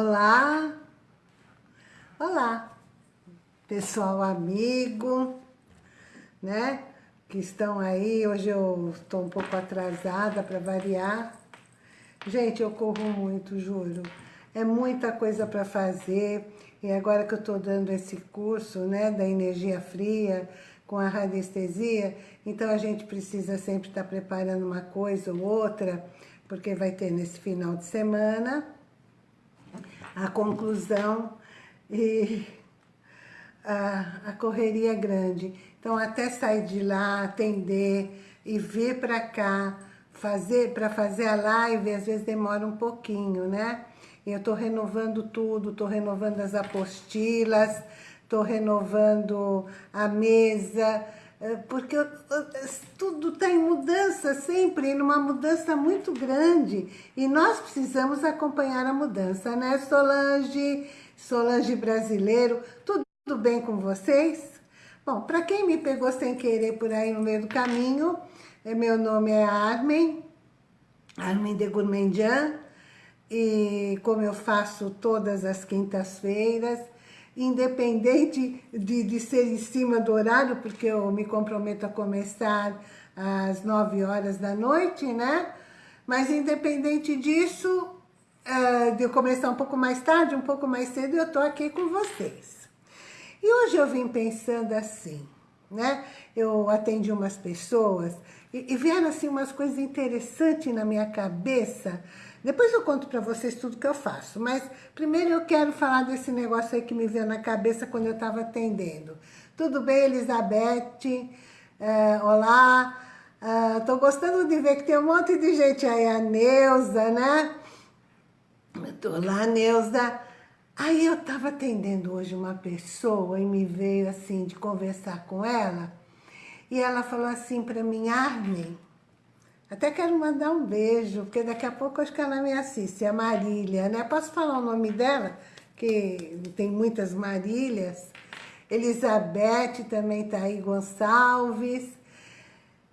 Olá, olá, pessoal amigo, né, que estão aí, hoje eu estou um pouco atrasada para variar. Gente, eu corro muito, juro, é muita coisa para fazer, e agora que eu estou dando esse curso, né, da energia fria, com a radiestesia, então a gente precisa sempre estar tá preparando uma coisa ou outra, porque vai ter nesse final de semana, a conclusão e a, a correria é grande. Então, até sair de lá, atender e vir para cá, fazer para fazer a live, às vezes demora um pouquinho, né? Eu estou renovando tudo, estou renovando as apostilas, estou renovando a mesa, porque tudo está em mudança sempre, numa mudança muito grande. E nós precisamos acompanhar a mudança, né, Solange? Solange brasileiro, tudo bem com vocês? Bom, para quem me pegou sem querer por aí no meio do caminho, meu nome é Armin, Armin de Gourmandian, e como eu faço todas as quintas-feiras, independente de, de ser em cima do horário, porque eu me comprometo a começar às 9 horas da noite, né? Mas independente disso, uh, de eu começar um pouco mais tarde, um pouco mais cedo, eu tô aqui com vocês. E hoje eu vim pensando assim, né? Eu atendi umas pessoas e, e vieram assim umas coisas interessantes na minha cabeça, depois eu conto pra vocês tudo que eu faço, mas primeiro eu quero falar desse negócio aí que me veio na cabeça quando eu estava atendendo. Tudo bem, Elizabeth? É, olá, é, tô gostando de ver que tem um monte de gente aí, a Neuza, né? Olá, Neuza. Aí eu estava atendendo hoje uma pessoa e me veio assim de conversar com ela, e ela falou assim para mim, Armin, até quero mandar um beijo, porque daqui a pouco acho que ela me assiste, a Marília, né? Posso falar o nome dela? Que tem muitas Marílias. Elizabeth também tá aí, Gonçalves.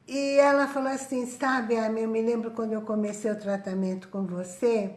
E ela falou assim, sabe, Amy, eu me lembro quando eu comecei o tratamento com você,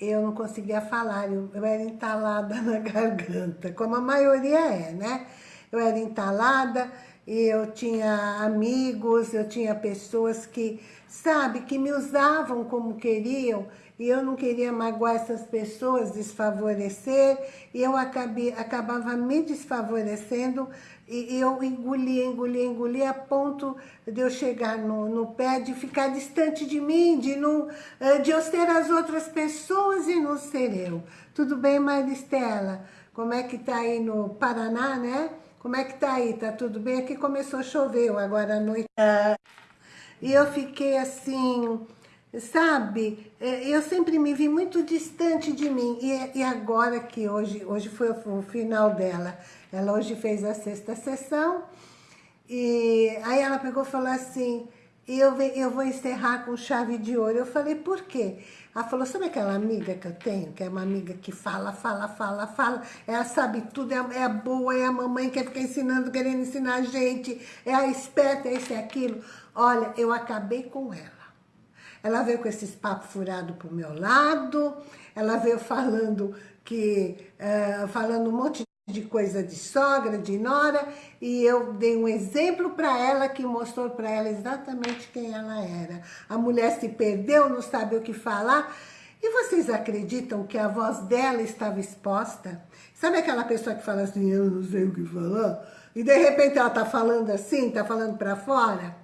eu não conseguia falar, eu, eu era entalada na garganta, como a maioria é, né? Eu era entalada, e eu tinha amigos, eu tinha pessoas que, sabe, que me usavam como queriam, e eu não queria magoar essas pessoas, desfavorecer, e eu acabei, acabava me desfavorecendo, e, eu engolia, engolia, engolia, a ponto de eu chegar no, no pé, de ficar distante de mim, de, não, eh, de eu ser as outras pessoas e não ser eu. Tudo bem, Maristela? Como é que tá aí no Paraná, né? Como é que tá aí? Tá tudo bem? Aqui começou a chover agora à noite. E eu fiquei assim, sabe? É, eu sempre me vi muito distante de mim. E, e agora que hoje, hoje foi o final dela. Ela hoje fez a sexta sessão. E aí ela pegou e falou assim, eu, eu vou encerrar com chave de ouro. Eu falei, por quê? Ela falou, sabe aquela amiga que eu tenho, que é uma amiga que fala, fala, fala, fala, ela sabe tudo, é, é boa, é a mamãe que fica ensinando, querendo ensinar a gente, é a esperta, é isso e aquilo. Olha, eu acabei com ela. Ela veio com esses papos furados pro meu lado, ela veio falando que, uh, falando um monte de coisa de sogra, de nora, e eu dei um exemplo para ela que mostrou para ela exatamente quem ela era. A mulher se perdeu, não sabe o que falar, e vocês acreditam que a voz dela estava exposta? Sabe aquela pessoa que fala assim, eu não sei o que falar? E de repente ela tá falando assim, tá falando para fora?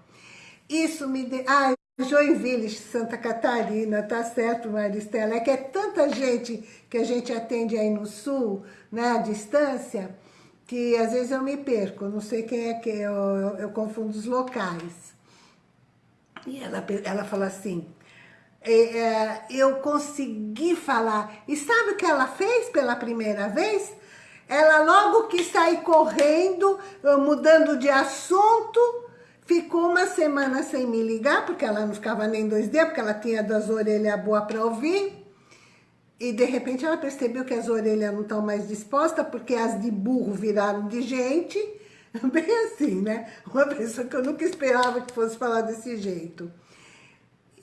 Isso me... De... Ah, Joinville, Santa Catarina, tá certo, Maristela? É que é tanta gente que a gente atende aí no sul, né, à distância, que às vezes eu me perco, não sei quem é que eu, eu, eu confundo os locais. E ela, ela fala assim, é, é, eu consegui falar. E sabe o que ela fez pela primeira vez? Ela logo quis sair correndo, mudando de assunto, Ficou uma semana sem me ligar, porque ela não ficava nem dois dias, porque ela tinha das orelhas boas para ouvir. E de repente ela percebeu que as orelhas não estão mais dispostas, porque as de burro viraram de gente. Bem assim, né? Uma pessoa que eu nunca esperava que fosse falar desse jeito.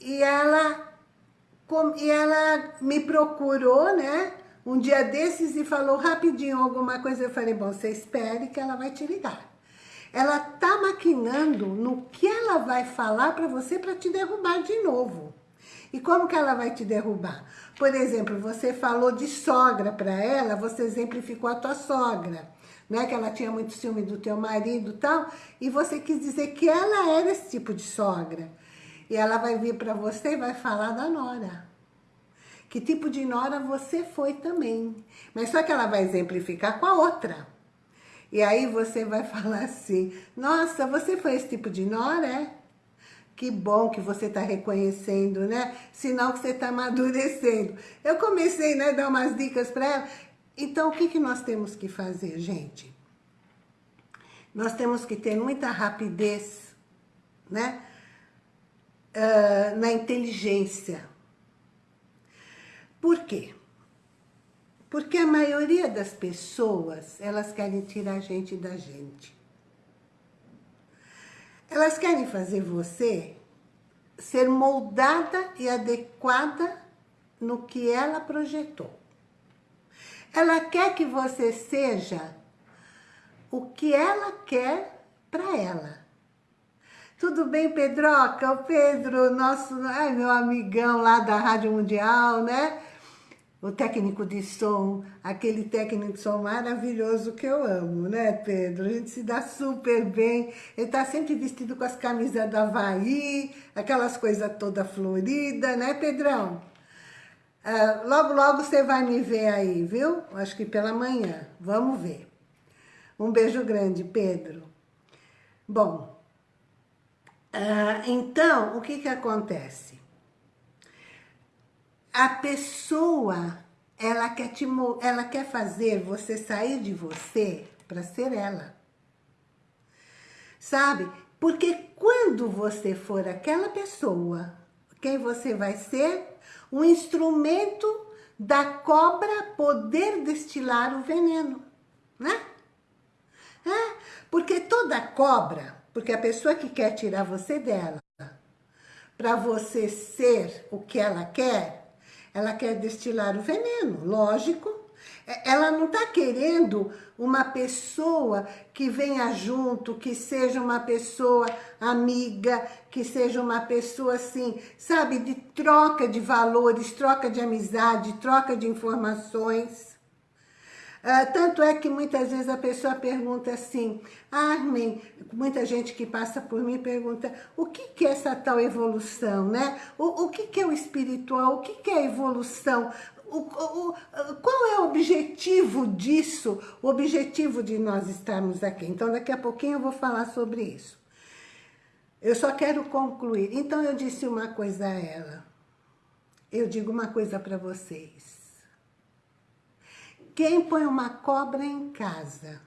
E ela e ela me procurou, né? Um dia desses e falou rapidinho alguma coisa. Eu falei, bom, você espere que ela vai te ligar. Ela tá maquinando no que ela vai falar para você para te derrubar de novo. E como que ela vai te derrubar? Por exemplo, você falou de sogra para ela, você exemplificou a tua sogra, né? Que ela tinha muito ciúme do teu marido e tal, e você quis dizer que ela era esse tipo de sogra. E ela vai vir para você e vai falar da nora. Que tipo de nora você foi também. Mas só que ela vai exemplificar com a outra. E aí você vai falar assim, nossa, você foi esse tipo de nora, é? Que bom que você está reconhecendo, né? Sinal que você está amadurecendo. Eu comecei né, a dar umas dicas para ela. Então, o que, que nós temos que fazer, gente? Nós temos que ter muita rapidez, né? Uh, na inteligência. Por quê? Porque a maioria das pessoas, elas querem tirar a gente da gente. Elas querem fazer você ser moldada e adequada no que ela projetou. Ela quer que você seja o que ela quer para ela. Tudo bem, Pedroca? O Pedro, nosso, ai, meu amigão lá da Rádio Mundial, né? O técnico de som, aquele técnico de som maravilhoso que eu amo, né, Pedro? A gente se dá super bem. Ele tá sempre vestido com as camisas da Havaí, aquelas coisas toda florida, né, Pedrão? Uh, logo, logo você vai me ver aí, viu? Acho que pela manhã. Vamos ver. Um beijo grande, Pedro. Bom, uh, então, o que que acontece? A pessoa, ela quer, te, ela quer fazer você sair de você para ser ela. Sabe? Porque quando você for aquela pessoa, quem você vai ser? Um instrumento da cobra poder destilar o veneno, né? É, porque toda cobra, porque a pessoa que quer tirar você dela, para você ser o que ela quer, ela quer destilar o veneno, lógico. É, ela não está querendo uma pessoa que venha junto, que seja uma pessoa amiga, que seja uma pessoa assim, sabe, de troca de valores, troca de amizade, troca de informações. Uh, tanto é que muitas vezes a pessoa pergunta assim, Armin, muita gente que passa por mim pergunta, o que, que é essa tal evolução, né? O, o que, que é o espiritual? O que, que é a evolução? O, o, qual é o objetivo disso? O objetivo de nós estarmos aqui. Então, daqui a pouquinho eu vou falar sobre isso. Eu só quero concluir. Então, eu disse uma coisa a ela. Eu digo uma coisa para vocês. Quem põe uma cobra em casa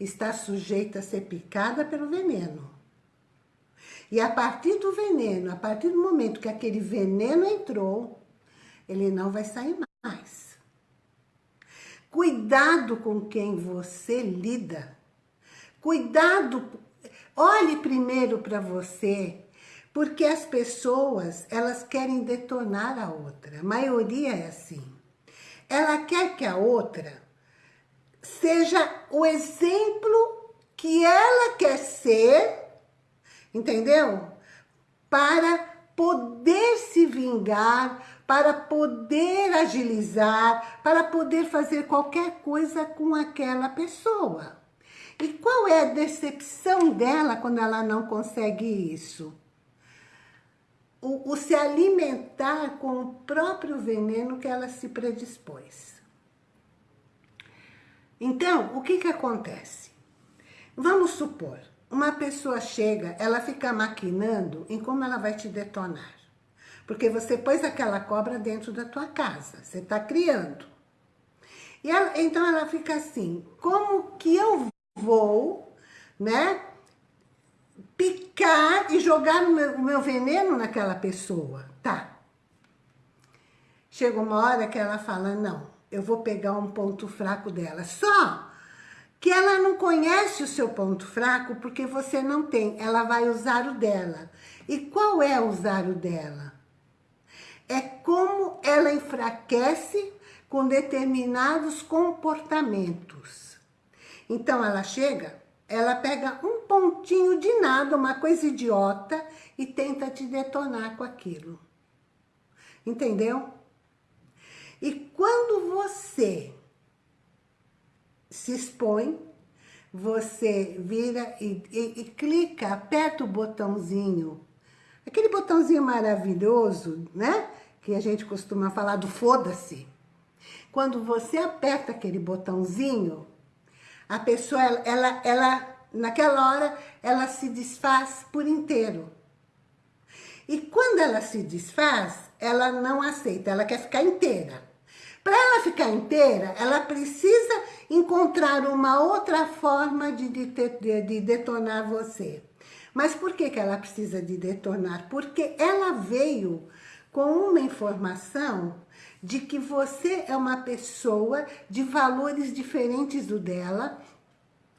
está sujeita a ser picada pelo veneno. E a partir do veneno, a partir do momento que aquele veneno entrou, ele não vai sair mais. Cuidado com quem você lida. Cuidado, olhe primeiro para você, porque as pessoas, elas querem detonar a outra. A maioria é assim. Ela quer que a outra seja o exemplo que ela quer ser, entendeu? Para poder se vingar, para poder agilizar, para poder fazer qualquer coisa com aquela pessoa. E qual é a decepção dela quando ela não consegue isso? O, o se alimentar com o próprio veneno que ela se predispôs. Então, o que que acontece? Vamos supor, uma pessoa chega, ela fica maquinando em como ela vai te detonar. Porque você pôs aquela cobra dentro da tua casa, você está criando. E ela, então ela fica assim, como que eu vou, né, picar e jogar o meu, meu veneno naquela pessoa. Tá. Chega uma hora que ela fala, não, eu vou pegar um ponto fraco dela. Só que ela não conhece o seu ponto fraco porque você não tem. Ela vai usar o dela. E qual é usar o dela? É como ela enfraquece com determinados comportamentos. Então ela chega, ela pega um pontinho de nada, uma coisa idiota, e tenta te detonar com aquilo. Entendeu? E quando você se expõe, você vira e, e, e, clica, aperta o botãozinho. Aquele botãozinho maravilhoso, né? Que a gente costuma falar do foda-se. Quando você aperta aquele botãozinho, a pessoa, ela, ela, ela, naquela hora, ela se desfaz por inteiro. E quando ela se desfaz, ela não aceita, ela quer ficar inteira. Para ela ficar inteira, ela precisa encontrar uma outra forma de, de, de, detonar você. Mas por que, que ela precisa de detonar? Porque ela veio com uma informação de que você é uma pessoa de valores diferentes do dela,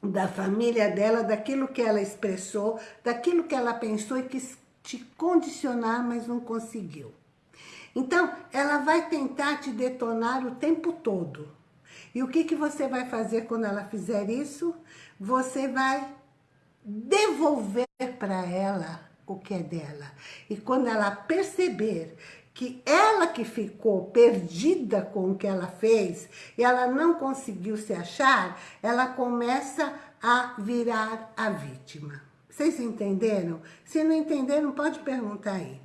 da família dela, daquilo que ela expressou, daquilo que ela pensou e quis te condicionar, mas não conseguiu. Então, ela vai tentar te detonar o tempo todo. E o que, que você vai fazer quando ela fizer isso? Você vai devolver para ela o que é dela. E quando ela perceber que ela que ficou perdida com o que ela fez e ela não conseguiu se achar, ela começa a virar a vítima. Vocês entenderam? Se não entenderam, pode perguntar aí.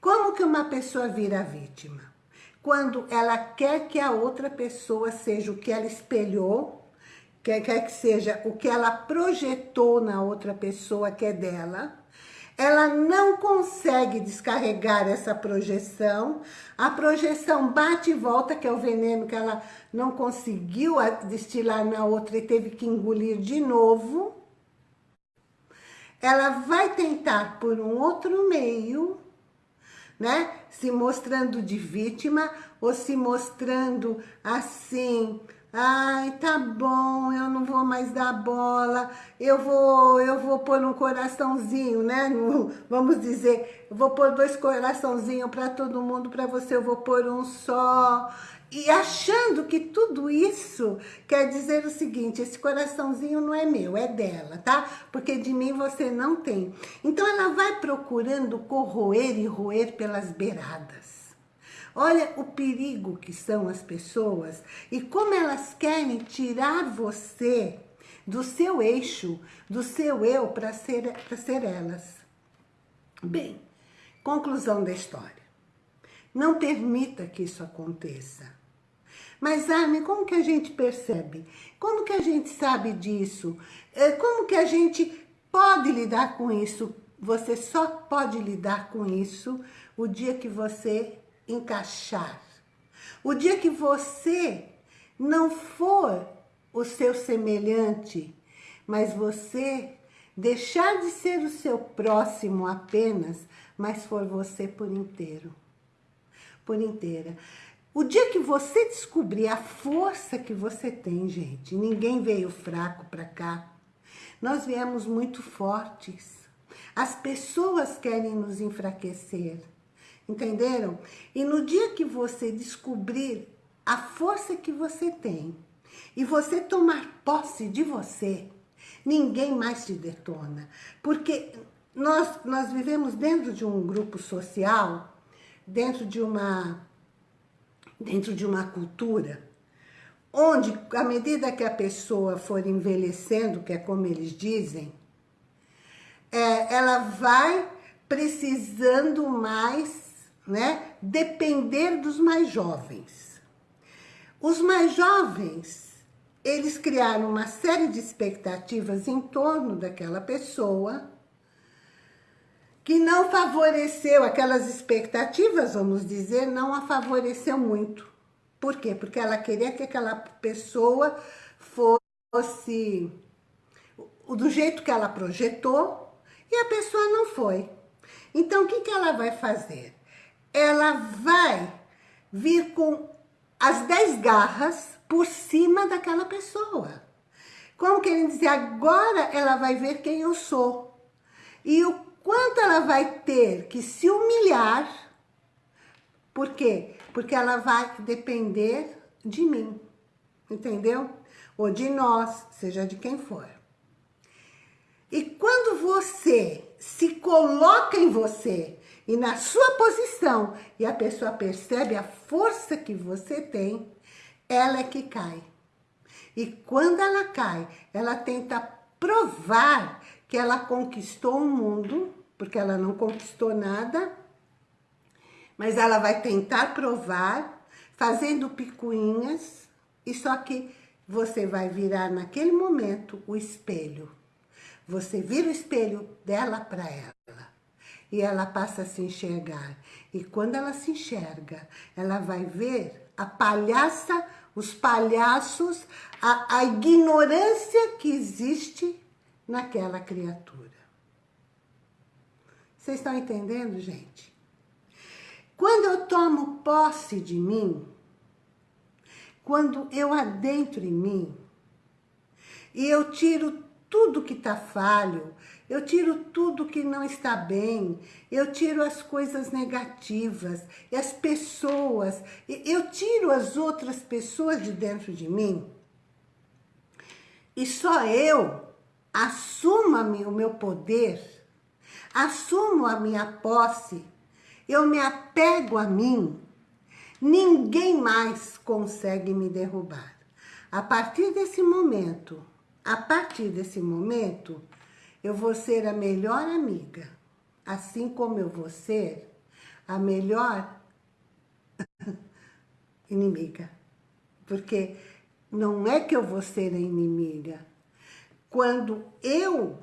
Como que uma pessoa vira vítima? Quando ela quer que a outra pessoa seja o que ela espelhou, quer, quer que seja o que ela projetou na outra pessoa que é dela, ela não consegue descarregar essa projeção, a projeção bate e volta, que é o veneno que ela não conseguiu destilar na outra e teve que engolir de novo, ela vai tentar por um outro meio né? Se mostrando de vítima ou se mostrando assim, ai, tá bom, eu não vou mais dar bola, eu vou, eu vou pôr um coraçãozinho, né? vamos dizer, vou pôr dois coraçãozinhos para todo mundo, para você eu vou pôr um só. E achando que tudo isso quer dizer o seguinte, esse coraçãozinho não é meu, é dela, tá? Porque de mim você não tem. Então ela vai procurando corroer e roer pelas beiradas. Olha o perigo que são as pessoas e como elas querem tirar você do seu eixo, do seu eu, para ser, ser elas. Bem, conclusão da história. Não permita que isso aconteça. Mas, Armin, como que a gente percebe? Como que a gente sabe disso? É, como que a gente pode lidar com isso? Você só pode lidar com isso o dia que você encaixar. O dia que você não for o seu semelhante, mas você deixar de ser o seu próximo apenas, mas for você por inteiro. Por inteira. O dia que você descobrir a força que você tem, gente, ninguém veio fraco para cá. Nós viemos muito fortes. As pessoas querem nos enfraquecer. Entenderam? E no dia que você descobrir a força que você tem e você tomar posse de você, ninguém mais te detona. Porque nós, nós vivemos dentro de um grupo social, dentro de uma dentro de uma cultura, onde, à medida que a pessoa for envelhecendo, que é como eles dizem, é, ela vai precisando mais, né, depender dos mais jovens. Os mais jovens, eles criaram uma série de expectativas em torno daquela pessoa, que não favoreceu aquelas expectativas, vamos dizer, não a favoreceu muito. Por quê? Porque ela queria que aquela pessoa fosse do jeito que ela projetou e a pessoa não foi. Então, o que, que ela vai fazer? Ela vai vir com as dez garras por cima daquela pessoa. Como querem dizer, agora ela vai ver quem eu sou. E o quanto ela vai ter que se humilhar Por quê? Porque ela vai depender de mim, entendeu? Ou de nós, seja de quem for. E quando você se coloca em você e na sua posição e a pessoa percebe a força que você tem, ela é que cai. E quando ela cai, ela tenta provar que ela conquistou o mundo, porque ela não conquistou nada, mas ela vai tentar provar, fazendo picuinhas, e só que você vai virar naquele momento o espelho. Você vira o espelho dela para ela. E ela passa a se enxergar. E quando ela se enxerga, ela vai ver a palhaça, os palhaços, a, a ignorância que existe naquela criatura. Vocês estão entendendo, gente? Quando eu tomo posse de mim, quando eu adentro em mim, e eu tiro tudo que está falho, eu tiro tudo que não está bem, eu tiro as coisas negativas, as pessoas, eu tiro as outras pessoas de dentro de mim, e só eu assumo o meu poder, assumo a minha posse, eu me apego a mim, ninguém mais consegue me derrubar. A partir desse momento, a partir desse momento, eu vou ser a melhor amiga, assim como eu vou ser a melhor inimiga. Porque não é que eu vou ser a inimiga. Quando eu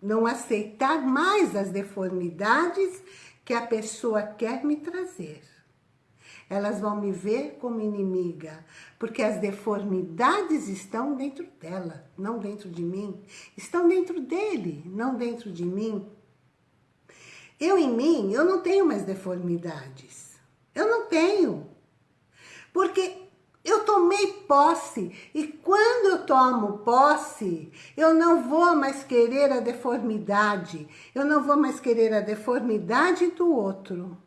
não aceitar mais as deformidades que a pessoa quer me trazer elas vão me ver como inimiga, porque as deformidades estão dentro dela, não dentro de mim. Estão dentro dele, não dentro de mim. Eu em mim, eu não tenho mais deformidades. Eu não tenho. Porque eu tomei posse e quando eu tomo posse, eu não vou mais querer a deformidade, eu não vou mais querer a deformidade do outro.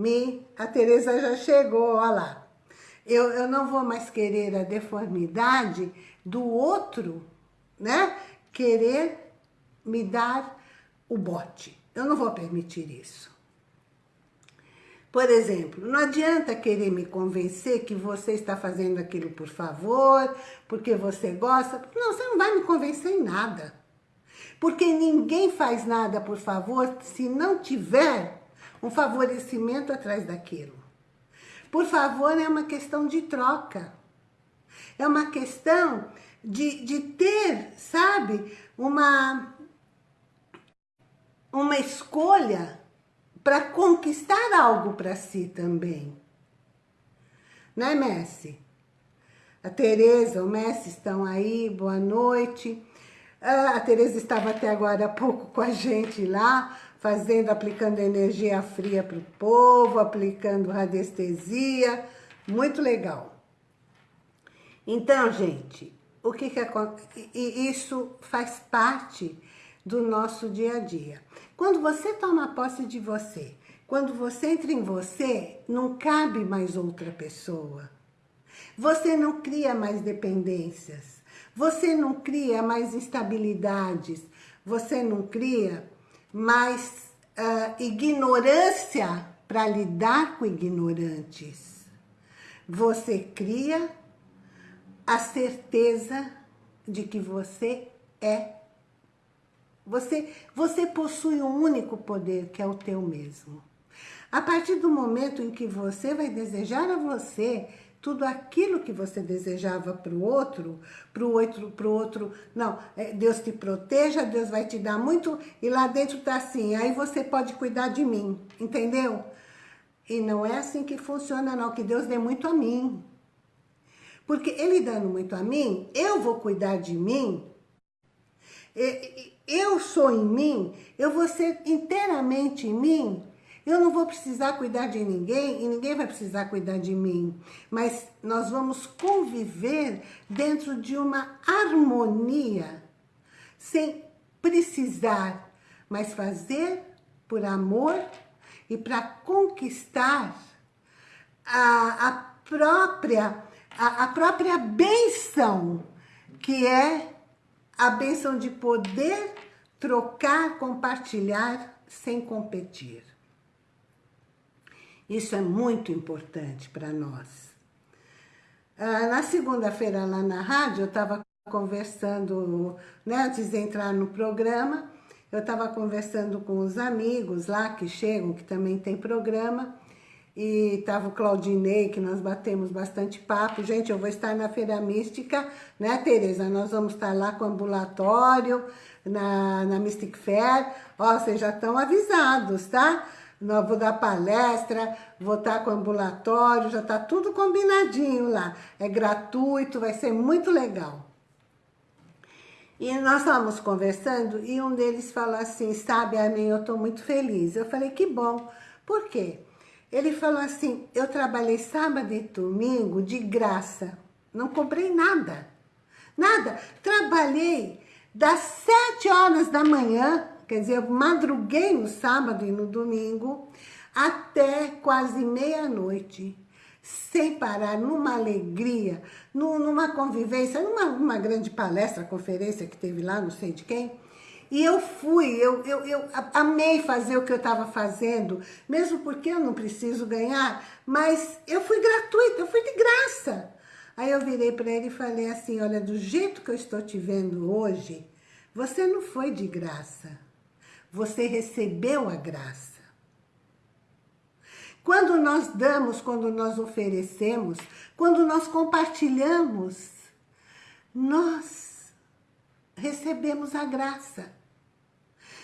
Me, a Tereza já chegou, olha lá. Eu, eu não vou mais querer a deformidade do outro, né? Querer me dar o bote. Eu não vou permitir isso. Por exemplo, não adianta querer me convencer que você está fazendo aquilo por favor, porque você gosta. Não, você não vai me convencer em nada. Porque ninguém faz nada por favor se não tiver um favorecimento atrás daquilo. Por favor, é uma questão de troca. É uma questão de, de ter, sabe, uma, uma escolha para conquistar algo para si também. Né, Messi? A Tereza, o Messi estão aí, boa noite. Ah, a Tereza estava até agora há pouco com a gente lá, fazendo, aplicando energia fria para o povo, aplicando radiestesia, muito legal. Então, gente, o que que acontece? Isso faz parte do nosso dia a dia. Quando você toma posse de você, quando você entra em você, não cabe mais outra pessoa. Você não cria mais dependências. Você não cria mais instabilidades. Você não cria mas uh, ignorância para lidar com ignorantes. Você cria a certeza de que você é. Você, você possui um único poder, que é o teu mesmo. A partir do momento em que você vai desejar a você tudo aquilo que você desejava para o outro, para o outro, para o outro, não, é, Deus te proteja, Deus vai te dar muito, e lá dentro está assim, aí você pode cuidar de mim, entendeu? E não é assim que funciona não, que Deus dê muito a mim. Porque Ele dando muito a mim, eu vou cuidar de mim, eu sou em mim, eu vou ser inteiramente em mim, eu não vou precisar cuidar de ninguém e ninguém vai precisar cuidar de mim. Mas nós vamos conviver dentro de uma harmonia, sem precisar, mas fazer por amor e para conquistar a, a própria a, a própria benção, que é a benção de poder trocar, compartilhar sem competir. Isso é muito importante para nós. Ah, na segunda-feira lá na rádio, eu estava conversando, né, antes de entrar no programa, eu estava conversando com os amigos lá que chegam, que também tem programa, e tava o Claudinei, que nós batemos bastante papo. Gente, eu vou estar na Feira Mística, né, Tereza? Nós vamos estar lá com o ambulatório, na, na Mystic Fair. Ó, vocês já estão avisados, tá? Nós vou dar palestra, vou estar com o ambulatório, já tá tudo combinadinho lá. É gratuito, vai ser muito legal. E nós estávamos conversando e um deles falou assim, sabe, Armin, eu estou muito feliz. Eu falei, que bom. Por quê? Ele falou assim, eu trabalhei sábado e domingo de graça. Não comprei nada. Nada. Trabalhei das sete horas da manhã, quer dizer, eu madruguei no sábado e no domingo, até quase meia-noite, sem parar, numa alegria, numa convivência, numa, numa grande palestra, conferência que teve lá, não sei de quem, e eu fui, eu, eu, eu amei fazer o que eu estava fazendo, mesmo porque eu não preciso ganhar, mas eu fui gratuita, eu fui de graça. Aí eu virei para ele e falei assim, olha, do jeito que eu estou te vendo hoje, você não foi de graça, você recebeu a graça. Quando nós damos, quando nós oferecemos, quando nós compartilhamos, nós recebemos a graça.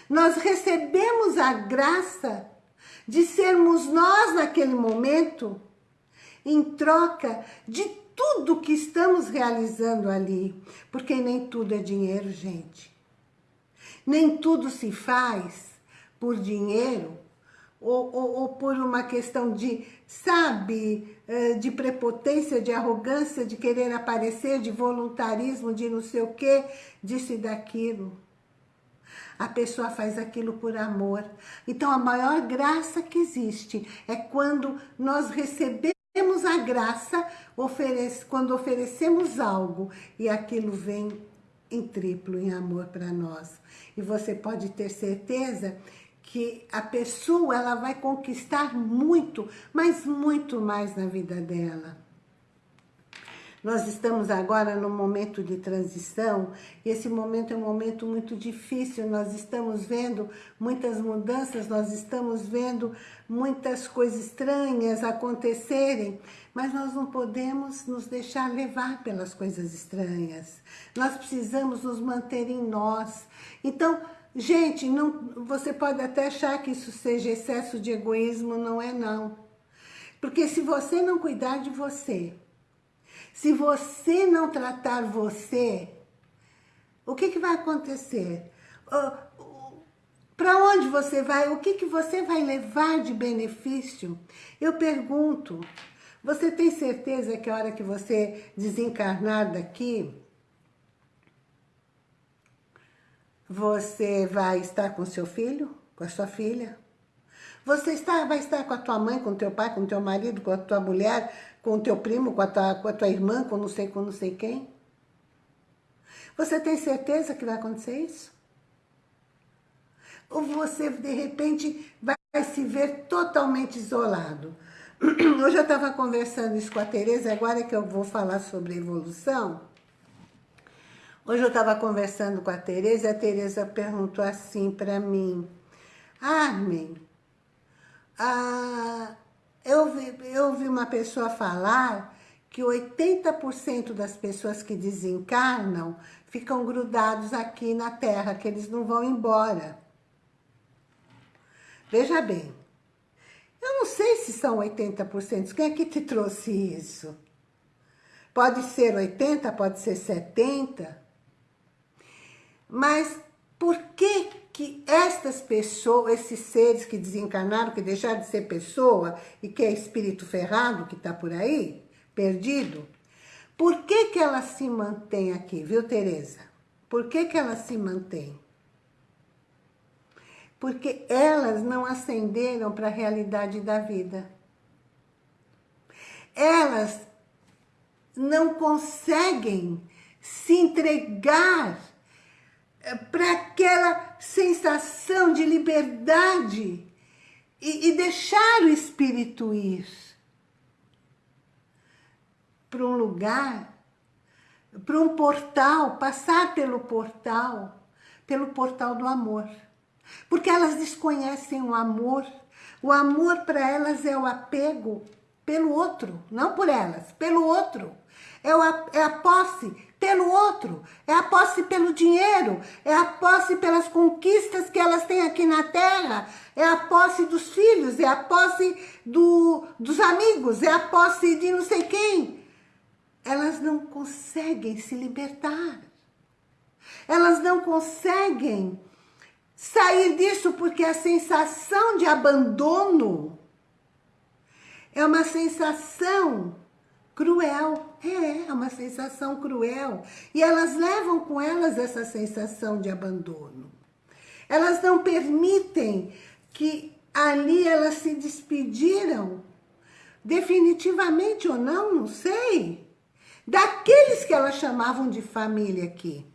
Nós recebemos a graça de sermos nós naquele momento, em troca de tudo que estamos realizando ali. Porque nem tudo é dinheiro, gente. Nem tudo se faz por dinheiro ou, ou, ou, por uma questão de, sabe, eh, de prepotência, de arrogância, de querer aparecer, de voluntarismo, de não sei o quê, disso e daquilo. A pessoa faz aquilo por amor. Então, a maior graça que existe é quando nós recebemos a graça, quando oferecemos algo e aquilo vem em triplo, em amor para nós. E você pode ter certeza que a pessoa ela vai conquistar muito, mas muito mais na vida dela. Nós estamos agora num momento de transição, e esse momento é um momento muito difícil, nós estamos vendo muitas mudanças, nós estamos vendo muitas coisas estranhas acontecerem, mas nós não podemos nos deixar levar pelas coisas estranhas. Nós precisamos nos manter em nós. Então, gente, não, você pode até achar que isso seja excesso de egoísmo, não é não. Porque se você não cuidar de você, se você não tratar você, o que, que vai acontecer? Para onde você vai? O que, que você vai levar de benefício? Eu pergunto, você tem certeza que a hora que você desencarnar daqui, você vai estar com seu filho, com a sua filha? Você está, vai estar com a tua mãe, com teu pai, com teu marido, com a tua mulher, com o teu primo, com a tua, com a tua irmã, com não sei com não sei quem? Você tem certeza que vai acontecer isso? Ou você, de repente, vai se ver totalmente isolado? Hoje eu estava conversando isso com a Tereza, agora que eu vou falar sobre evolução. Hoje eu estava conversando com a Tereza e a Tereza perguntou assim para mim, Armin, ah, eu, vi, eu vi uma pessoa falar que 80% das pessoas que desencarnam ficam grudados aqui na Terra, que eles não vão embora. Veja bem, eu não sei se são 80%, quem é que te trouxe isso? Pode ser 80, pode ser 70, mas por que que estas pessoas, esses seres que desencarnaram, que deixaram de ser pessoa e que é espírito ferrado que está por aí, perdido, por que que ela se mantém aqui, viu, Tereza? Por que que ela se mantém? Porque elas não ascenderam para a realidade da vida. Elas não conseguem se entregar para aquela sensação de liberdade e, e deixar o espírito ir para um lugar, para um portal, passar pelo portal, pelo portal do amor. Porque elas desconhecem o amor. O amor para elas é o apego pelo outro, não por elas, pelo outro. É, a, é a posse pelo outro, é a posse pelo dinheiro, é a posse pelas conquistas que elas têm aqui na Terra, é a posse dos filhos, é a posse do, dos amigos, é a posse de não sei quem. Elas não conseguem se libertar. Elas não conseguem sair disso porque a sensação de abandono é uma sensação cruel. É, é uma sensação cruel. E elas levam com elas essa sensação de abandono. Elas não permitem que ali elas se despediram, definitivamente ou não, não sei, daqueles que elas chamavam de família aqui.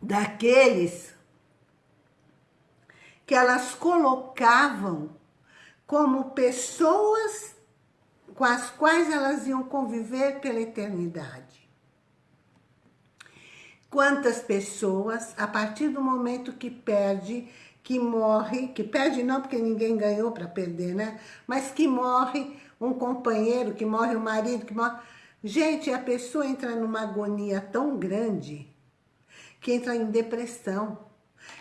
Daqueles que elas colocavam como pessoas com as quais elas iam conviver pela eternidade. Quantas pessoas, a partir do momento que perde, que morre, que perde não porque ninguém ganhou para perder, né? Mas que morre um companheiro, que morre o um marido, que morre... Gente, a pessoa entra numa agonia tão grande que entra em depressão,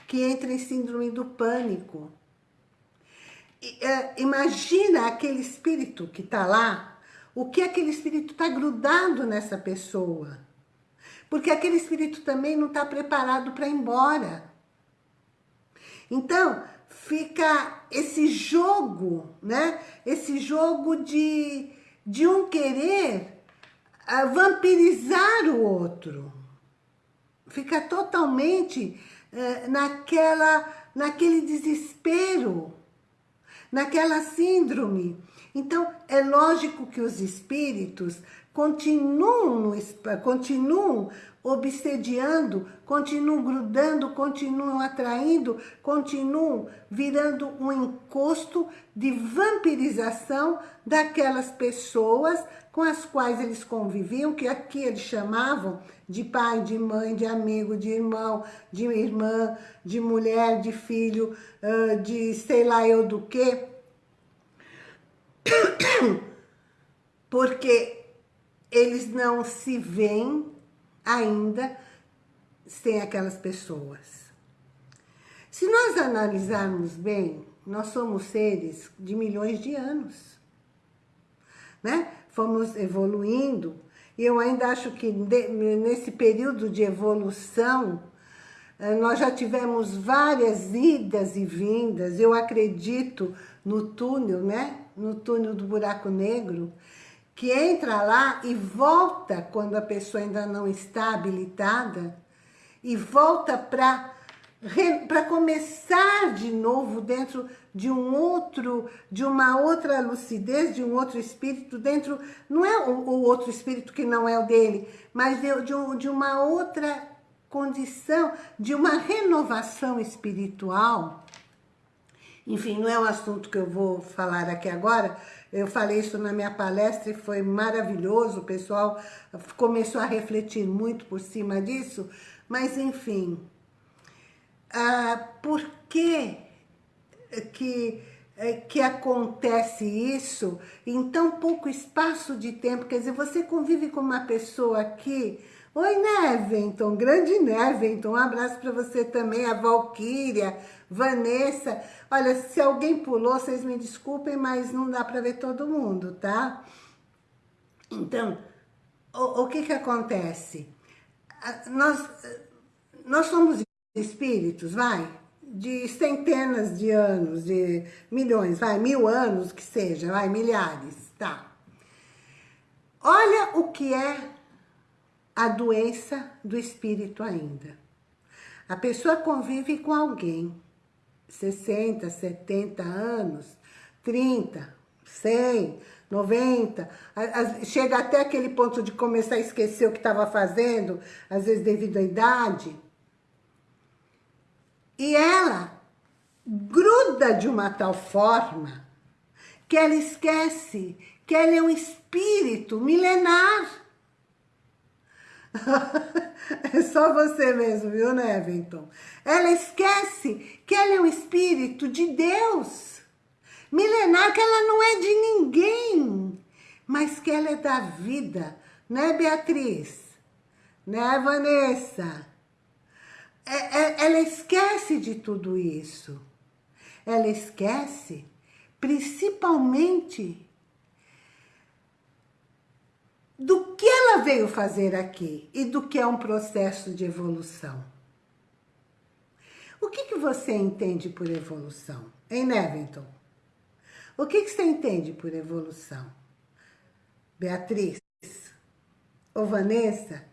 que entra em síndrome do pânico, imagina aquele espírito que está lá, o que aquele espírito está grudado nessa pessoa. Porque aquele espírito também não está preparado para ir embora. Então, fica esse jogo, né? Esse jogo de, de um querer uh, vampirizar o outro. Fica totalmente uh, naquela, naquele desespero naquela síndrome. Então, é lógico que os espíritos continuam, continuam obsediando, continuam grudando, continuam atraindo, continuam virando um encosto de vampirização daquelas pessoas com as quais eles conviviam, que aqui eles chamavam de pai, de mãe, de amigo, de irmão, de irmã, de mulher, de filho, de sei lá eu do que. Porque eles não se veem ainda sem aquelas pessoas. Se nós analisarmos bem, nós somos seres de milhões de anos. Né? Fomos evoluindo, e eu ainda acho que nesse período de evolução, eh, nós já tivemos várias idas e vindas, eu acredito no túnel, né? No túnel do buraco negro, que entra lá e volta quando a pessoa ainda não está habilitada, e volta para para começar de novo dentro de um outro, de uma outra lucidez, de um outro espírito dentro, não é o, outro espírito que não é o dele, mas de, de, de uma outra condição, de uma renovação espiritual. Enfim, não é um assunto que eu vou falar aqui agora, eu falei isso na minha palestra e foi maravilhoso, o pessoal começou a refletir muito por cima disso, mas enfim, ah, por que, que, eh, que acontece isso em tão pouco espaço de tempo? Quer dizer, você convive com uma pessoa aqui... Oi, Neventon, grande Neventon, um abraço para você também, a Valquíria, Vanessa. Olha, se alguém pulou, vocês me desculpem, mas não dá para ver todo mundo, tá? Então, o, o que que acontece? Nós, nós somos espíritos, vai, de centenas de anos, de milhões, vai, mil anos que seja, vai, milhares, tá. Olha o que é a doença do espírito ainda. A pessoa convive com alguém, 60, 70 anos, 30, 100, 90, chega até aquele ponto de começar a esquecer o que estava fazendo, às vezes devido à idade. E ela gruda de uma tal forma que ela esquece que ela é um espírito milenar. é só você mesmo, viu, Neventon? Ela esquece que ela é um espírito de Deus. Milenar, que ela não é de ninguém, mas que ela é da vida. Né, Beatriz? Né, Vanessa? É, é, ela esquece de tudo isso. Ela esquece, principalmente, do que ela veio fazer aqui e do que é um processo de evolução. O que, que você entende por evolução? Hein, Nevington? O que, que você entende por evolução? Beatriz? Ou Vanessa?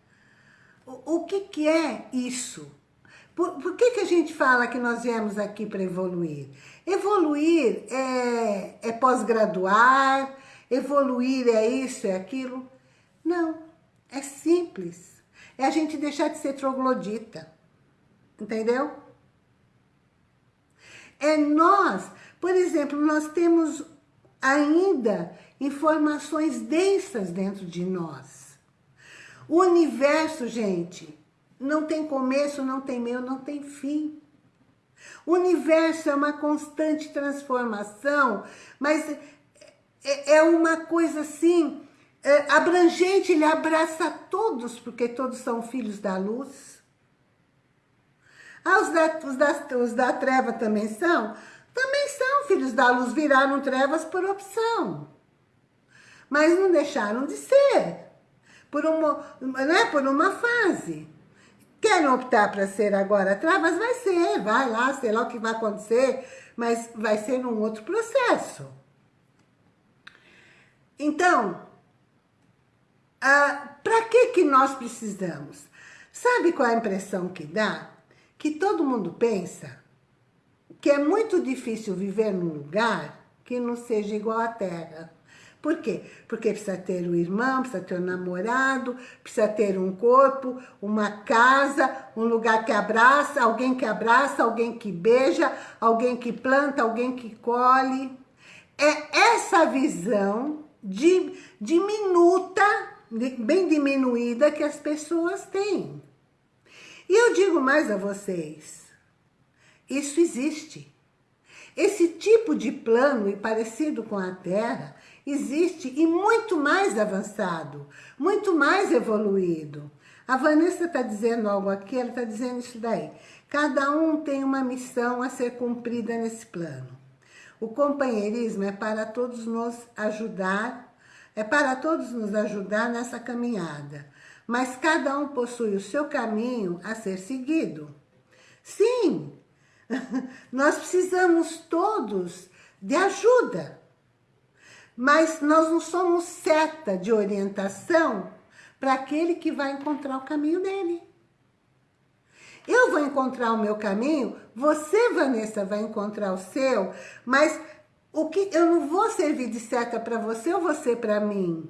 O, o que, que é isso? Por, por que, que a gente fala que nós viemos aqui para evoluir? Evoluir é, é pós-graduar, evoluir é isso, é aquilo. Não, é simples. É a gente deixar de ser troglodita. Entendeu? É nós, por exemplo, nós temos ainda informações densas dentro de nós. O universo, gente, não tem começo, não tem meio, não tem fim. O universo é uma constante transformação, mas é, é uma coisa assim, é, abrangente, ele abraça todos, porque todos são filhos da luz. Ah, os da, os da, os da treva também são? Também são filhos da luz, viraram trevas por opção. Mas não deixaram de ser, por uma, né, por uma fase. Querem optar para ser agora trevas? Vai ser, vai lá, sei lá o que vai acontecer, mas vai ser num outro processo. Então, ah, para que, que nós precisamos? Sabe qual é a impressão que dá? Que todo mundo pensa que é muito difícil viver num lugar que não seja igual à Terra. Por quê? Porque precisa ter um irmão, precisa ter um namorado, precisa ter um corpo, uma casa, um lugar que abraça, alguém que abraça, alguém que beija, alguém que planta, alguém que colhe. É essa visão de, diminuta bem diminuída que as pessoas têm. E eu digo mais a vocês, isso existe. Esse tipo de plano e parecido com a Terra existe e muito mais avançado, muito mais evoluído. A Vanessa está dizendo algo aqui, ela está dizendo isso daí. Cada um tem uma missão a ser cumprida nesse plano. O companheirismo é para todos nos ajudar é para todos nos ajudar nessa caminhada, mas cada um possui o seu caminho a ser seguido. Sim, nós precisamos todos de ajuda, mas nós não somos seta de orientação para aquele que vai encontrar o caminho dele. Eu vou encontrar o meu caminho, você, Vanessa, vai encontrar o seu, mas o que eu não vou servir de seta para você ou você para mim.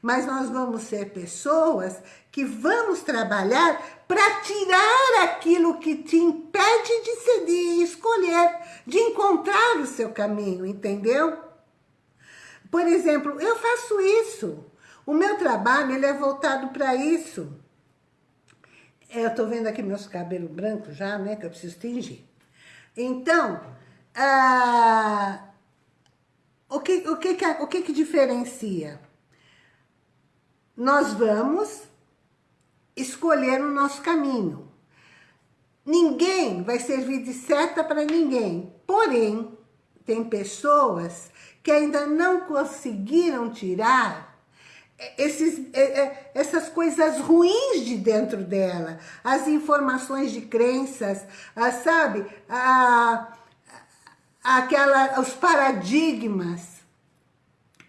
Mas nós vamos ser pessoas que vamos trabalhar para tirar aquilo que te impede de, ser, de escolher, de encontrar o seu caminho, entendeu? Por exemplo, eu faço isso. O meu trabalho ele é voltado para isso. Eu estou vendo aqui meus cabelos brancos já, né? Que eu preciso tingir. Então, ah, o que, o que, o que, que diferencia? Nós vamos escolher o nosso caminho. Ninguém vai servir de seta para ninguém. Porém, tem pessoas que ainda não conseguiram tirar esses, essas coisas ruins de dentro dela, as informações de crenças, sabe? A, aquela, os paradigmas,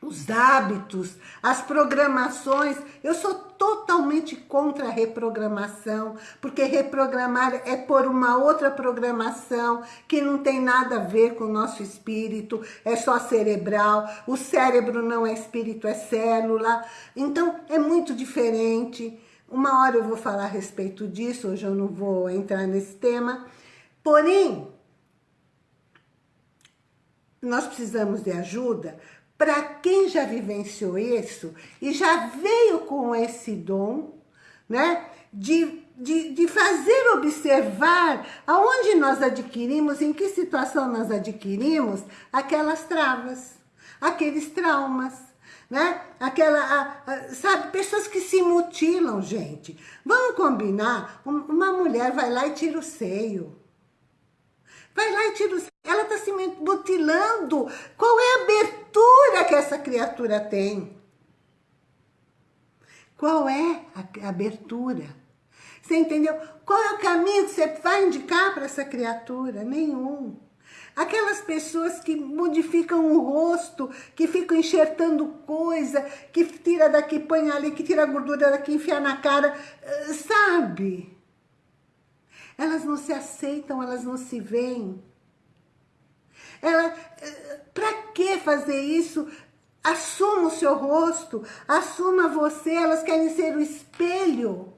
os hábitos, as programações. Eu sou totalmente contra a reprogramação, porque reprogramar é por uma outra programação que não tem nada a ver com o nosso espírito, é só cerebral. O cérebro não é espírito, é célula. Então, é muito diferente. Uma hora eu vou falar a respeito disso, hoje eu não vou entrar nesse tema. Porém, nós precisamos de ajuda para quem já vivenciou isso e já veio com esse dom, né? De, de, de fazer observar aonde nós adquirimos, em que situação nós adquirimos aquelas travas, aqueles traumas, né? Aquela, a, a, sabe, pessoas que se mutilam, gente. Vamos combinar? Uma mulher vai lá e tira o seio. Vai lá e tira o seio. Ela está se mutilando. Qual é a abertura que essa criatura tem? Qual é a abertura? Você entendeu? Qual é o caminho que você vai indicar para essa criatura? Nenhum. Aquelas pessoas que modificam o rosto, que ficam enxertando coisa, que tira daqui, põe ali, que tira a gordura daqui, enfia na cara, eh, sabe? Elas não se aceitam, elas não se veem. Ela, para que fazer isso? Assuma o seu rosto, assuma você, elas querem ser o espelho.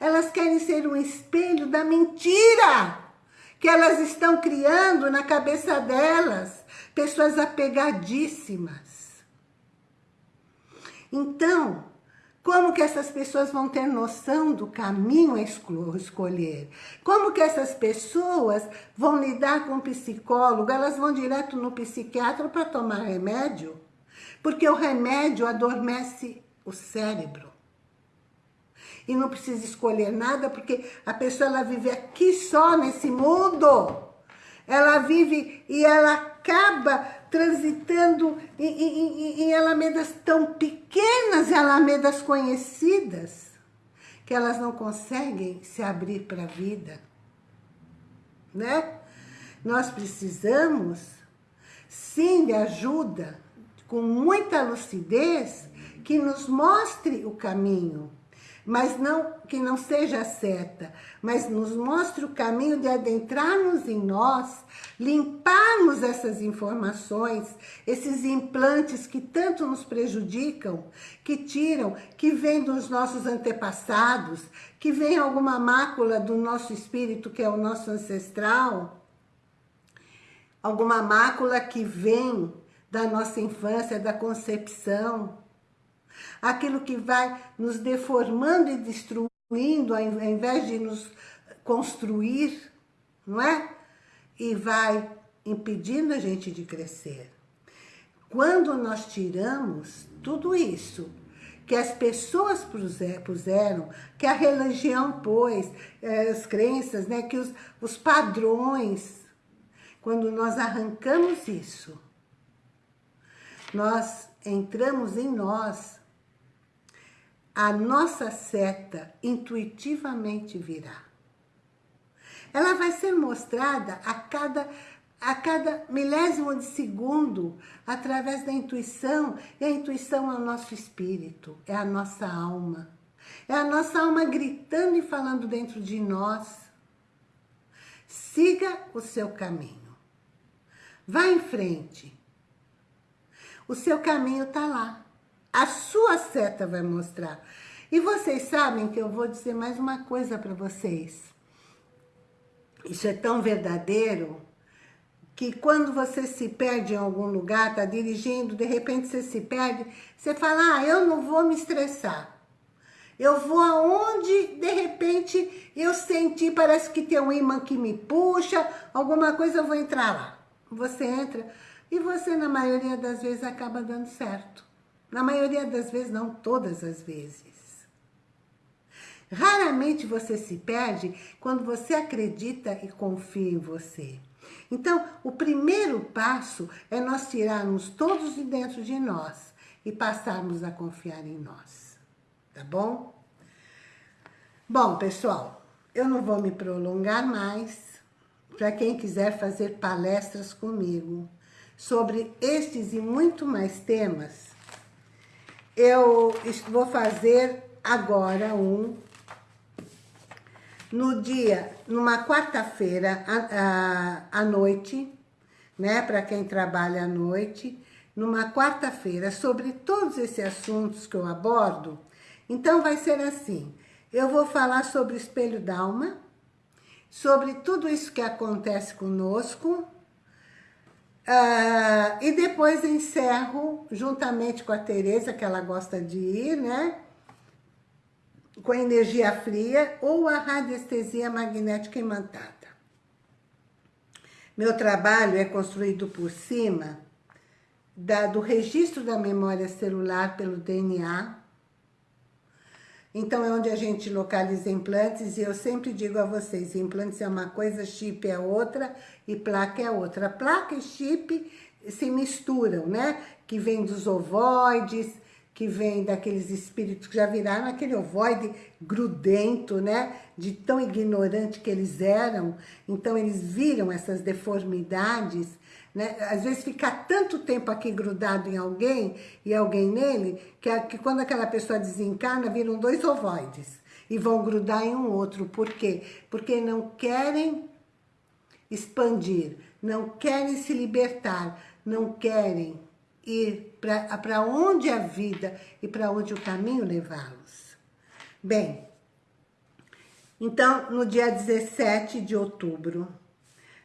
Elas querem ser um espelho da mentira que elas estão criando na cabeça delas. Pessoas apegadíssimas. Então, como que essas pessoas vão ter noção do caminho a escolher? Como que essas pessoas vão lidar com o psicólogo? Elas vão direto no psiquiatra para tomar remédio? Porque o remédio adormece o cérebro. E não precisa escolher nada, porque a pessoa ela vive aqui só nesse mundo. Ela vive e ela acaba transitando em, em, em alamedas tão pequenas, alamedas conhecidas, que elas não conseguem se abrir para a vida. Né? Nós precisamos, sim, de ajuda, com muita lucidez, que nos mostre o caminho, mas não que não seja certa, mas nos mostre o caminho de adentrarmos em nós, limparmos essas informações, esses implantes que tanto nos prejudicam, que tiram, que vêm dos nossos antepassados, que vem alguma mácula do nosso espírito, que é o nosso ancestral, alguma mácula que vem da nossa infância, da concepção, aquilo que vai nos deformando e destruindo, ao invés de nos construir, não é? E vai impedindo a gente de crescer. Quando nós tiramos tudo isso, que as pessoas puseram, que a religião pôs, eh, as crenças, né, que os, os padrões, quando nós arrancamos isso, nós entramos em nós a nossa seta intuitivamente virá. Ela vai ser mostrada a cada, a cada milésimo de segundo, através da intuição, e a intuição é o nosso espírito, é a nossa alma. É a nossa alma gritando e falando dentro de nós. Siga o seu caminho. Vá em frente. O seu caminho está lá. A sua seta vai mostrar. E vocês sabem que eu vou dizer mais uma coisa para vocês. Isso é tão verdadeiro que quando você se perde em algum lugar, tá dirigindo, de repente você se perde, você fala, ah, eu não vou me estressar. Eu vou aonde, de repente, eu senti, parece que tem um imã que me puxa, alguma coisa, eu vou entrar lá. Você entra e você, na maioria das vezes, acaba dando certo. Na maioria das vezes, não todas as vezes. Raramente você se perde quando você acredita e confia em você. Então, o primeiro passo é nós tirarmos todos de dentro de nós e passarmos a confiar em nós. Tá bom? Bom, pessoal, eu não vou me prolongar mais. Para quem quiser fazer palestras comigo, sobre estes e muito mais temas, eu vou fazer agora um no dia, numa quarta-feira à, à noite, né, para quem trabalha à noite, numa quarta-feira, sobre todos esses assuntos que eu abordo. Então vai ser assim, eu vou falar sobre o espelho d'alma, sobre tudo isso que acontece conosco, Uh, e depois encerro, juntamente com a Tereza, que ela gosta de ir, né? Com a energia fria ou a radiestesia magnética imantada. Meu trabalho é construído por cima da, do registro da memória celular pelo DNA, então, é onde a gente localiza implantes e eu sempre digo a vocês, implantes é uma coisa, chip é outra e placa é outra. Placa e chip se misturam, né? Que vem dos ovoides, que vem daqueles espíritos que já viraram aquele ovoide grudento, né? De tão ignorante que eles eram. Então, eles viram essas deformidades né? Às vezes fica tanto tempo aqui grudado em alguém e alguém nele, que, que quando aquela pessoa desencarna, viram dois ovoides e vão grudar em um outro. Por quê? Porque não querem expandir, não querem se libertar, não querem ir para onde a vida e para onde o caminho levá-los. Bem, então, no dia 17 de outubro,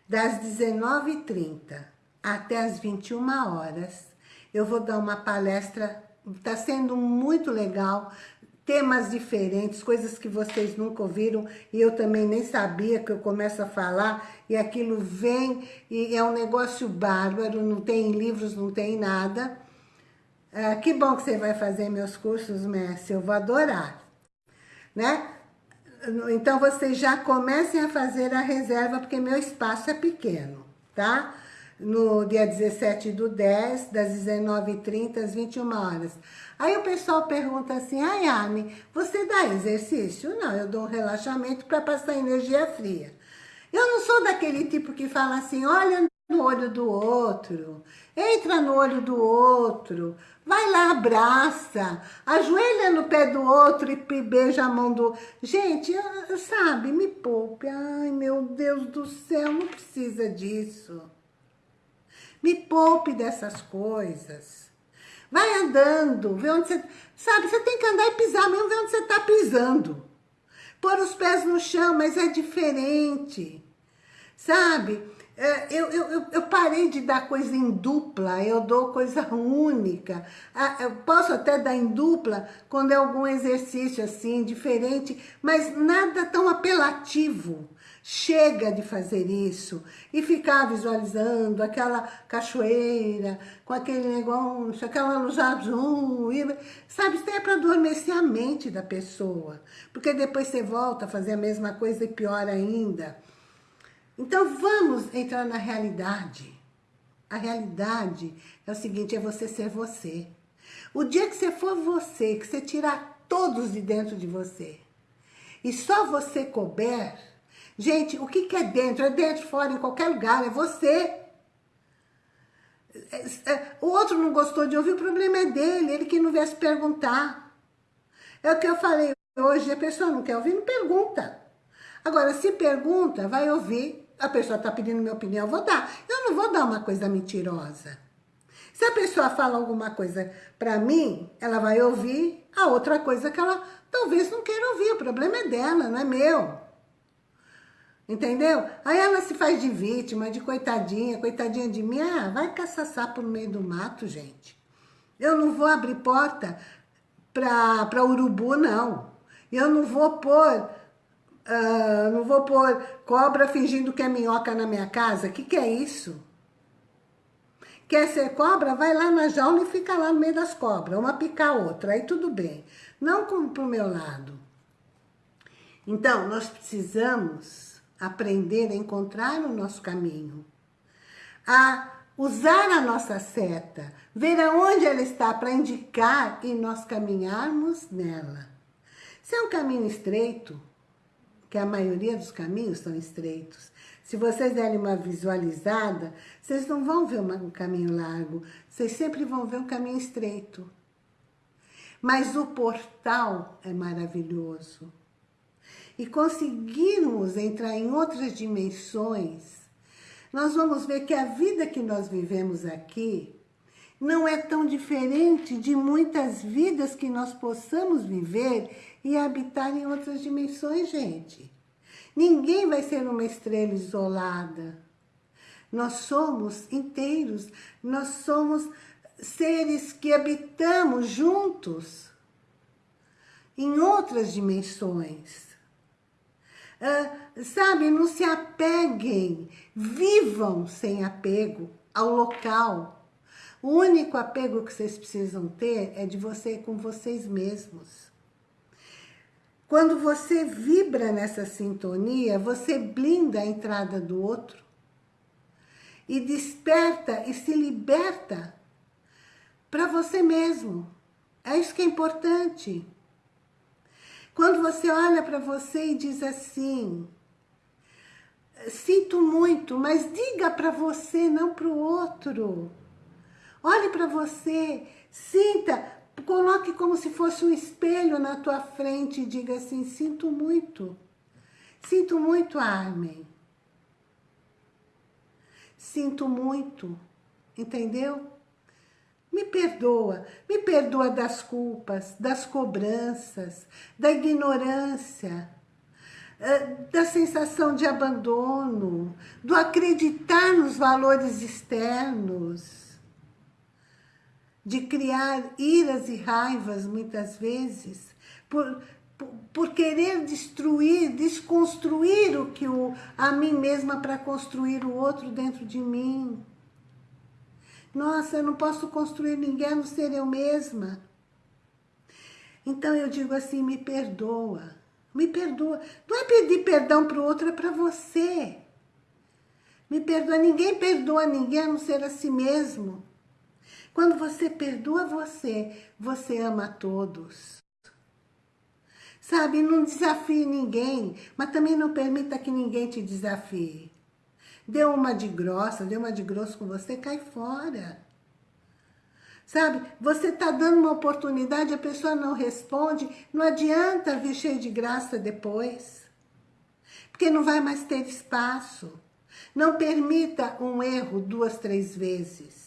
das 19h30 até as 21 horas. Eu vou dar uma palestra, está sendo muito legal, temas diferentes, coisas que vocês nunca ouviram e eu também nem sabia que eu começo a falar e aquilo vem e é um negócio bárbaro, não tem livros, não tem nada. Ah, que bom que você vai fazer meus cursos, Messi, eu vou adorar. Né? Então vocês já comecem a fazer a reserva, porque meu espaço é pequeno, tá? No dia 17 do 10, das 19h30 às 21 horas. Aí o pessoal pergunta assim, ai Anne, você dá exercício? Não, eu dou um relaxamento para passar energia fria. Eu não sou daquele tipo que fala assim, olha no olho do outro, entra no olho do outro, vai lá, abraça, ajoelha no pé do outro e beija a mão do... Gente, sabe, me poupe, ai meu Deus do céu, não precisa disso. Me poupe dessas coisas. Vai andando, vê onde você... Sabe, você tem que andar e pisar mesmo, ver onde você está pisando. Pôr os pés no chão, mas é diferente. Sabe? É, eu, eu, eu parei de dar coisa em dupla, eu dou coisa única. Ah, eu posso até dar em dupla quando é algum exercício assim, diferente, mas nada tão apelativo. Chega de fazer isso e ficar visualizando aquela cachoeira com aquele negócio, aquela luz azul. Sabe, isso é para adormecer a mente da pessoa. Porque depois você volta a fazer a mesma coisa e pior ainda. Então vamos entrar na realidade. A realidade é o seguinte, é você ser você. O dia que você for você, que você tirar todos de dentro de você, e só você couber, Gente, o que, que é dentro? É dentro, fora, em qualquer lugar, é você. É, é, o outro não gostou de ouvir, o problema é dele, ele que não viesse perguntar. É o que eu falei hoje, a pessoa não quer ouvir, não pergunta. Agora, se pergunta, vai ouvir, a pessoa está pedindo minha opinião, eu vou dar. Eu não vou dar uma coisa mentirosa. Se a pessoa fala alguma coisa para mim, ela vai ouvir a outra coisa que ela talvez não queira ouvir. O problema é dela, não é meu. Entendeu? Aí ela se faz de vítima, de coitadinha, coitadinha de mim. Ah, vai caçar sapo no meio do mato, gente. Eu não vou abrir porta para urubu, não. Eu não vou pôr, uh, não vou pôr cobra fingindo que é minhoca na minha casa. O que, que é isso? Quer ser cobra? Vai lá na jaula e fica lá no meio das cobras. Uma picar a outra, aí tudo bem. Não como pro meu lado. Então, nós precisamos aprender a encontrar o nosso caminho, a usar a nossa seta, ver aonde ela está para indicar e nós caminharmos nela. Se é um caminho estreito, que a maioria dos caminhos são estreitos. Se vocês derem uma visualizada, vocês não vão ver um caminho largo, vocês sempre vão ver um caminho estreito. Mas o portal é maravilhoso. E conseguirmos entrar em outras dimensões, nós vamos ver que a vida que nós vivemos aqui não é tão diferente de muitas vidas que nós possamos viver e habitar em outras dimensões, gente. Ninguém vai ser uma estrela isolada. Nós somos inteiros, nós somos seres que habitamos juntos em outras dimensões. Uh, sabe, não se apeguem, vivam sem apego ao local, o único apego que vocês precisam ter é de você com vocês mesmos. Quando você vibra nessa sintonia, você blinda a entrada do outro e desperta e se liberta para você mesmo. É isso que é importante. Quando você olha para você e diz assim, sinto muito, mas diga para você, não para o outro. Olhe para você, sinta, coloque como se fosse um espelho na tua frente e diga assim, sinto muito. Sinto muito, Armin. Sinto muito, entendeu? Me perdoa, me perdoa das culpas, das cobranças, da ignorância, eh, da sensação de abandono, do acreditar nos valores externos de criar iras e raivas, muitas vezes, por, por, por querer destruir, desconstruir o que o, a mim mesma para construir o outro dentro de mim. Nossa, eu não posso construir ninguém a não ser eu mesma. Então eu digo assim, me perdoa, me perdoa. Não é pedir perdão para o outro, é para você. Me perdoa, ninguém perdoa ninguém a não ser a si mesmo. Quando você perdoa você, você ama todos. Sabe, não desafie ninguém, mas também não permita que ninguém te desafie. Deu uma de grossa, deu uma de grosso com você, cai fora. Sabe, você está dando uma oportunidade, a pessoa não responde, não adianta vir cheio de graça depois. Porque não vai mais ter espaço. Não permita um erro duas, três vezes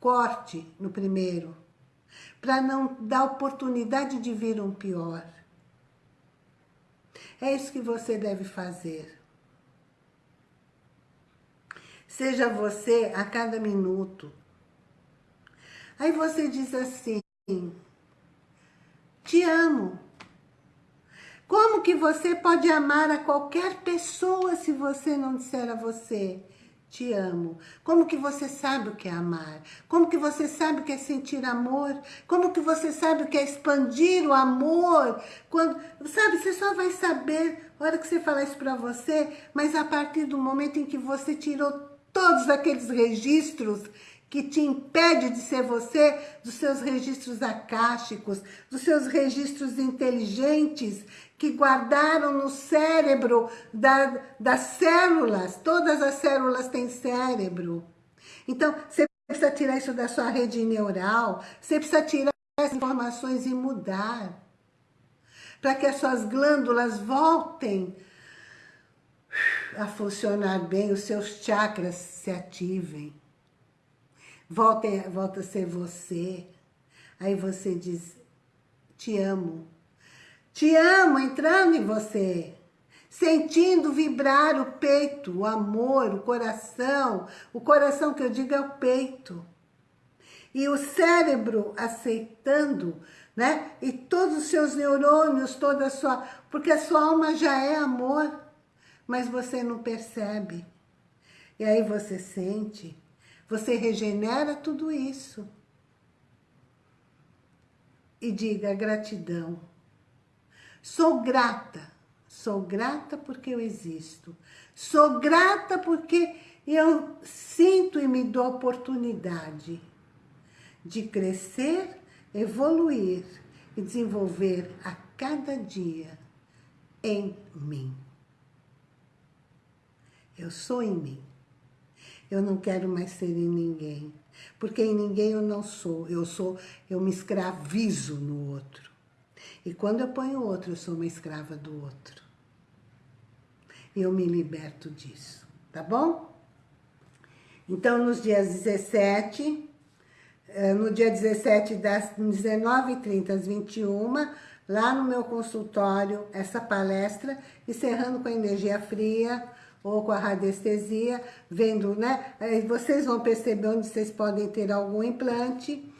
corte no primeiro, para não dar oportunidade de vir um pior. É isso que você deve fazer. Seja você a cada minuto. Aí você diz assim, te amo. Como que você pode amar a qualquer pessoa se você não disser a você, te amo. Como que você sabe o que é amar? Como que você sabe o que é sentir amor? Como que você sabe o que é expandir o amor? Quando, sabe, você só vai saber na hora que você falar isso para você, mas a partir do momento em que você tirou todos aqueles registros que te impede de ser você, dos seus registros acásticos, dos seus registros inteligentes, que guardaram no cérebro da, das células. Todas as células têm cérebro. Então, você precisa tirar isso da sua rede neural, você precisa tirar essas informações e mudar. Para que as suas glândulas voltem a funcionar bem, os seus chakras se ativem. Voltem, volta a ser você. Aí você diz, te amo. Te amo entrando em você, sentindo vibrar o peito, o amor, o coração. O coração que eu digo é o peito. E o cérebro aceitando, né? E todos os seus neurônios, toda a sua... Porque a sua alma já é amor, mas você não percebe. E aí você sente, você regenera tudo isso. E diga gratidão. Sou grata. Sou grata porque eu existo. Sou grata porque eu sinto e me dou a oportunidade de crescer, evoluir e desenvolver a cada dia em mim. Eu sou em mim. Eu não quero mais ser em ninguém. Porque em ninguém eu não sou. Eu sou, eu me escravizo no outro. E quando eu ponho o outro, eu sou uma escrava do outro. Eu me liberto disso. Tá bom? Então, nos dias 17, eh, no dia 17, das 19h30 às 21 lá no meu consultório, essa palestra, encerrando com a energia fria, ou com a radiestesia, vendo, né? Vocês vão perceber onde vocês podem ter algum implante.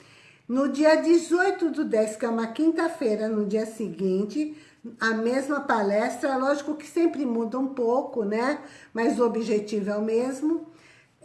No dia 18 do 10, que é uma quinta-feira, no dia seguinte, a mesma palestra, lógico que sempre muda um pouco, né? Mas o objetivo é o mesmo,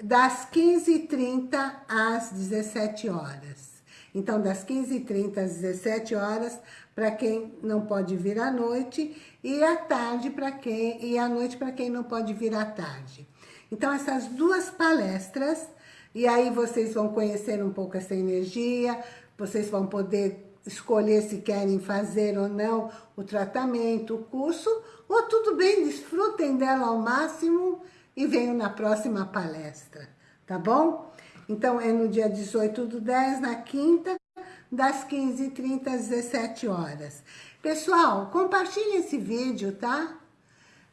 das 15h30 às 17 horas. Então, das 15h30 às 17 horas, para quem não pode vir à noite e à tarde para quem e à noite para quem não pode vir à tarde. Então essas duas palestras e aí vocês vão conhecer um pouco essa energia, vocês vão poder escolher se querem fazer ou não o tratamento, o curso, ou tudo bem, desfrutem dela ao máximo e venham na próxima palestra, tá bom? Então é no dia 18 do 10, na quinta, das 15h30 às 17 horas. Pessoal, compartilhe esse vídeo, tá?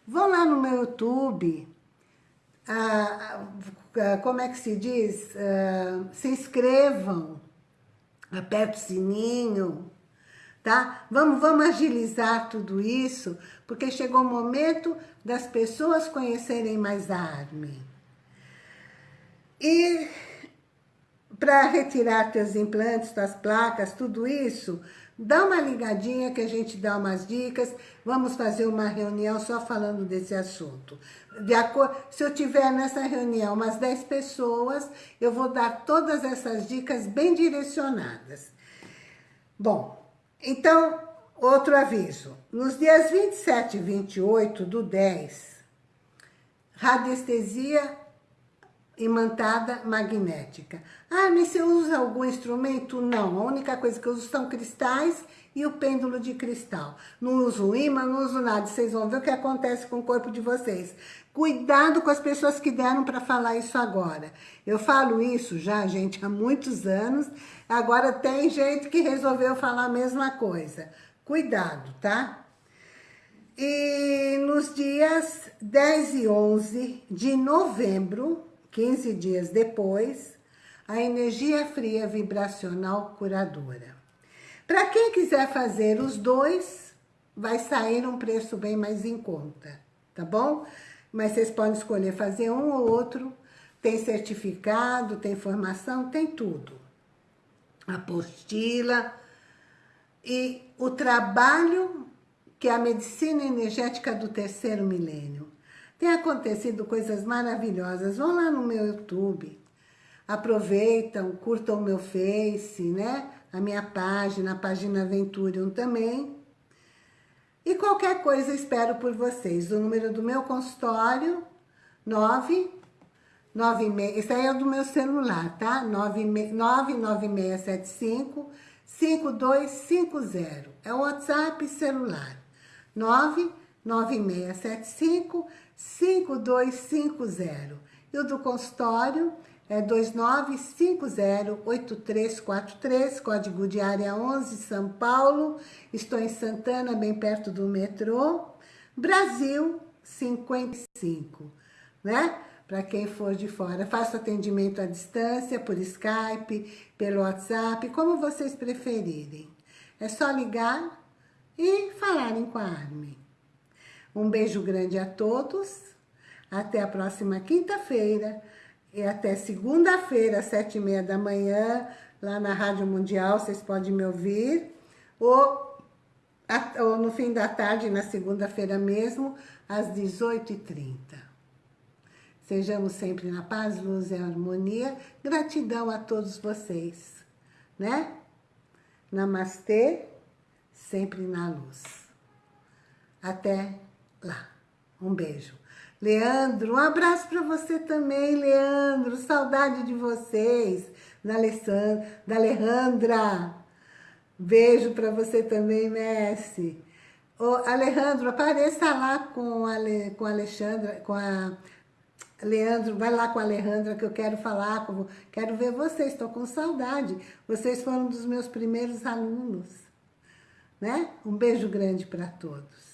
Vão lá no meu YouTube, ah, como é que se diz? Ah, se inscrevam, aperta o sininho, tá? Vamos, vamos agilizar tudo isso, porque chegou o momento das pessoas conhecerem mais a Armin. E para retirar teus implantes, tuas placas, tudo isso, dá uma ligadinha que a gente dá umas dicas, vamos fazer uma reunião só falando desse assunto. De acordo, se eu tiver nessa reunião umas 10 pessoas, eu vou dar todas essas dicas bem direcionadas. Bom, então, outro aviso. Nos dias 27 e 28 do 10, radiestesia imantada magnética. Ah, mas você usa algum instrumento? Não, a única coisa que eu uso são cristais e o pêndulo de cristal. Não uso imã, não uso nada. Vocês vão ver o que acontece com o corpo de vocês. Cuidado com as pessoas que deram para falar isso agora. Eu falo isso já, gente, há muitos anos. Agora tem gente que resolveu falar a mesma coisa. Cuidado, tá? E nos dias 10 e 11 de novembro 15 dias depois, a energia fria vibracional curadora. Para quem quiser fazer os dois, vai sair um preço bem mais em conta, tá bom? Mas vocês podem escolher fazer um ou outro, tem certificado, tem formação, tem tudo. Apostila e o trabalho que é a medicina energética do terceiro milênio tem acontecido coisas maravilhosas. Vão lá no meu YouTube. Aproveitam, curtam o meu Face, né? A minha página, a página Venturium também. E qualquer coisa espero por vocês. O número do meu consultório, 9... 96, esse aí é do meu celular, tá? 99675 5250. É o WhatsApp celular. 99675 5250. E o do consultório é 29508343, código de área 11, São Paulo. Estou em Santana, bem perto do metrô. Brasil, 55, né? Para quem for de fora. Faço atendimento à distância, por Skype, pelo WhatsApp, como vocês preferirem. É só ligar e falarem com a Armin. Um beijo grande a todos. Até a próxima quinta-feira. E até segunda-feira, às sete e meia da manhã, lá na Rádio Mundial, vocês podem me ouvir. Ou, ou no fim da tarde, na segunda-feira mesmo, às 18h30. Sejamos sempre na paz, luz e harmonia. Gratidão a todos vocês, né? Namastê, sempre na luz. Até. Um beijo. Leandro, um abraço para você também, Leandro. Saudade de vocês. Da, Alessandra, da Alejandra. Beijo para você também, Messi. Ô, Alejandro, apareça lá com a, Ale, com a Alexandra, com a... Leandro, vai lá com a Alejandra que eu quero falar, com, quero ver vocês, estou com saudade. Vocês foram dos meus primeiros alunos, né? Um beijo grande para todos.